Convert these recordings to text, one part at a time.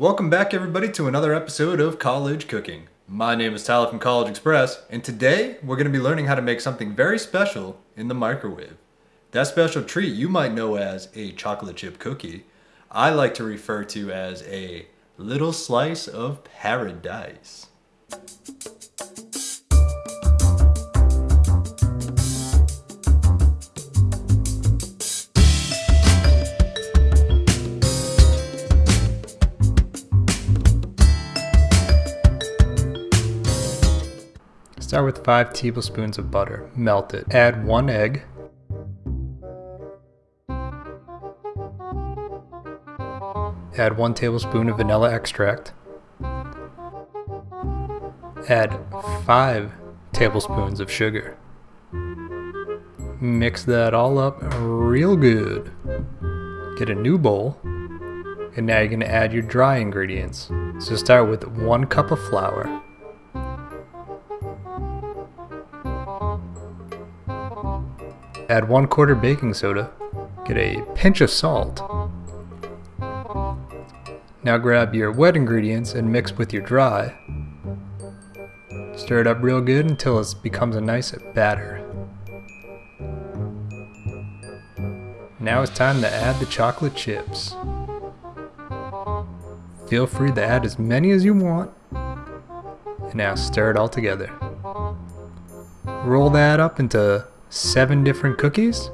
Welcome back, everybody, to another episode of College Cooking. My name is Tyler from College Express, and today we're going to be learning how to make something very special in the microwave. That special treat you might know as a chocolate chip cookie, I like to refer to as a little slice of paradise. Start with 5 tablespoons of butter. Melt it. Add 1 egg. Add 1 tablespoon of vanilla extract. Add 5 tablespoons of sugar. Mix that all up real good. Get a new bowl. And now you're going to add your dry ingredients. So start with 1 cup of flour. Add 1 quarter baking soda. Get a pinch of salt. Now grab your wet ingredients and mix with your dry. Stir it up real good until it becomes a nice batter. Now it's time to add the chocolate chips. Feel free to add as many as you want. And now stir it all together. Roll that up into seven different cookies,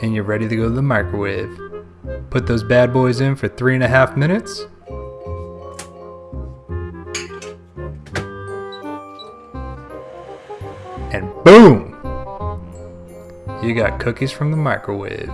and you're ready to go to the microwave. Put those bad boys in for three and a half minutes. And boom! You got cookies from the microwave.